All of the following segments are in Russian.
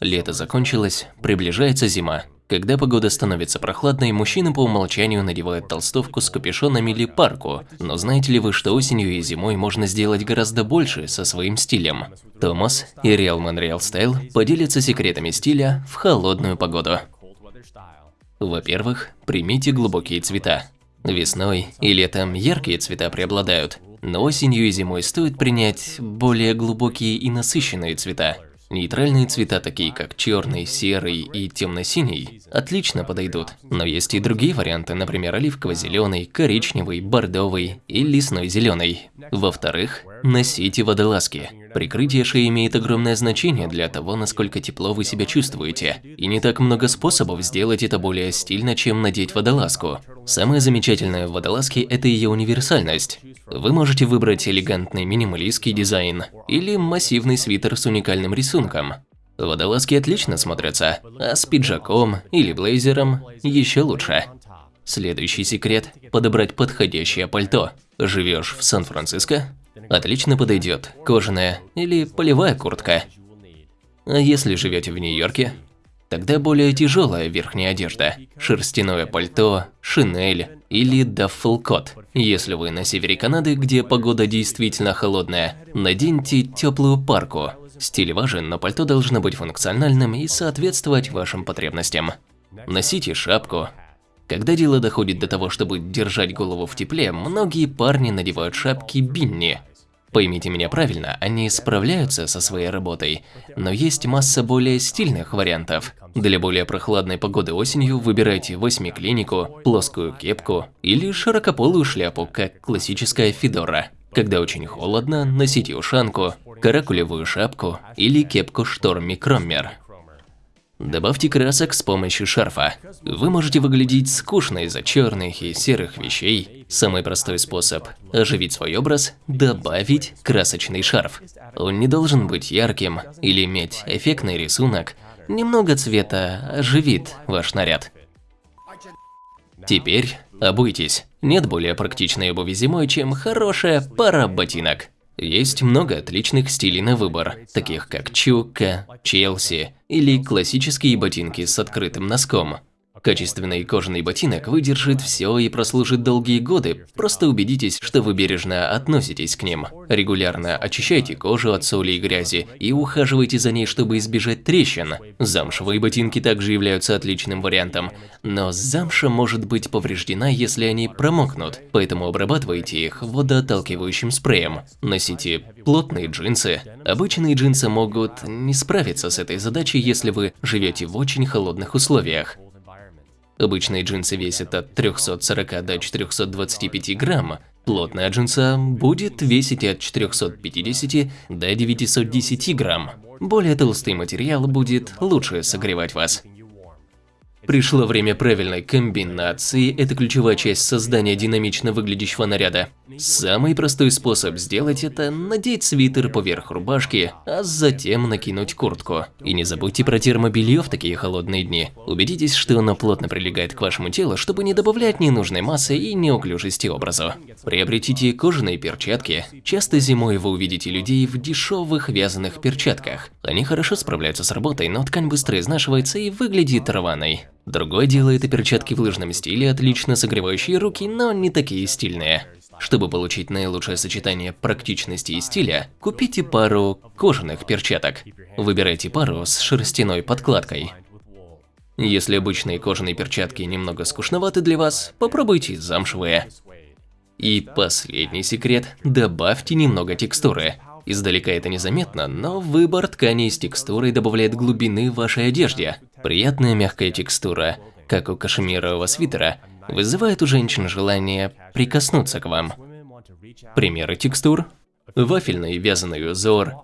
Лето закончилось, приближается зима. Когда погода становится прохладной, мужчины по умолчанию надевают толстовку с капюшоном или парку. Но знаете ли вы, что осенью и зимой можно сделать гораздо больше со своим стилем? Томас и Real Man Real Style поделятся секретами стиля в холодную погоду. Во-первых, примите глубокие цвета. Весной и летом яркие цвета преобладают, но осенью и зимой стоит принять более глубокие и насыщенные цвета. Нейтральные цвета, такие как черный, серый и темно-синий, отлично подойдут. Но есть и другие варианты, например, оливково-зеленый, коричневый, бордовый и лесной зеленый. Во-вторых, носите водолазки. Прикрытие шеи имеет огромное значение для того, насколько тепло вы себя чувствуете. И не так много способов сделать это более стильно, чем надеть водолазку. Самое замечательное в водолазке – это ее универсальность. Вы можете выбрать элегантный минималистский дизайн или массивный свитер с уникальным рисунком. Водолазки отлично смотрятся, а с пиджаком или блейзером еще лучше. Следующий секрет – подобрать подходящее пальто. Живешь в Сан-Франциско? Отлично подойдет кожаная или полевая куртка. А если живете в Нью-Йорке? Тогда более тяжелая верхняя одежда, шерстяное пальто, шинель или даффелкот. Если вы на севере Канады, где погода действительно холодная, наденьте теплую парку. Стиль важен, но пальто должно быть функциональным и соответствовать вашим потребностям. Носите шапку. Когда дело доходит до того, чтобы держать голову в тепле, многие парни надевают шапки бинни, Поймите меня правильно, они справляются со своей работой, но есть масса более стильных вариантов. Для более прохладной погоды осенью выбирайте восьмиклинику, плоскую кепку или широкополую шляпу, как классическая федора. Когда очень холодно, носите ушанку, каракулевую шапку или кепку Шторми Кроммер. Добавьте красок с помощью шарфа. Вы можете выглядеть скучно из-за черных и серых вещей. Самый простой способ оживить свой образ – добавить красочный шарф. Он не должен быть ярким или иметь эффектный рисунок. Немного цвета оживит ваш наряд. Теперь обуйтесь. Нет более практичной обуви зимой, чем хорошая пара ботинок. Есть много отличных стилей на выбор, таких как чукка, челси или классические ботинки с открытым носком. Качественный кожаный ботинок выдержит все и прослужит долгие годы, просто убедитесь, что вы бережно относитесь к ним. Регулярно очищайте кожу от соли и грязи и ухаживайте за ней, чтобы избежать трещин. Замшевые ботинки также являются отличным вариантом, но замша может быть повреждена, если они промокнут, поэтому обрабатывайте их водоотталкивающим спреем. Носите плотные джинсы. Обычные джинсы могут не справиться с этой задачей, если вы живете в очень холодных условиях. Обычные джинсы весят от 340 до 425 грамм, плотная джинса будет весить от 450 до 910 грамм. Более толстый материал будет лучше согревать вас. Пришло время правильной комбинации – это ключевая часть создания динамично выглядящего наряда. Самый простой способ сделать это – надеть свитер поверх рубашки, а затем накинуть куртку. И не забудьте про термобелье в такие холодные дни. Убедитесь, что оно плотно прилегает к вашему телу, чтобы не добавлять ненужной массы и неуклюжести образу. Приобретите кожаные перчатки. Часто зимой вы увидите людей в дешевых вязаных перчатках. Они хорошо справляются с работой, но ткань быстро изнашивается и выглядит рваной. Другое дело – это перчатки в лыжном стиле, отлично согревающие руки, но не такие стильные. Чтобы получить наилучшее сочетание практичности и стиля, купите пару кожаных перчаток. Выбирайте пару с шерстяной подкладкой. Если обычные кожаные перчатки немного скучноваты для вас, попробуйте замшевые. И последний секрет – добавьте немного текстуры. Издалека это незаметно, но выбор ткани с текстурой добавляет глубины вашей одежде. Приятная мягкая текстура, как у кашемирового свитера, вызывает у женщин желание прикоснуться к вам. Примеры текстур. Вафельный вязаный узор,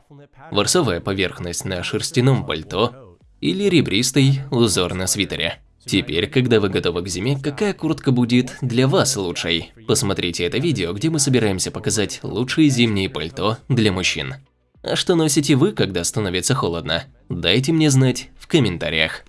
ворсовая поверхность на шерстяном пальто или ребристый узор на свитере. Теперь, когда вы готовы к зиме, какая куртка будет для вас лучшей? Посмотрите это видео, где мы собираемся показать лучшие зимние пальто для мужчин. А что носите вы, когда становится холодно? Дайте мне знать в комментариях.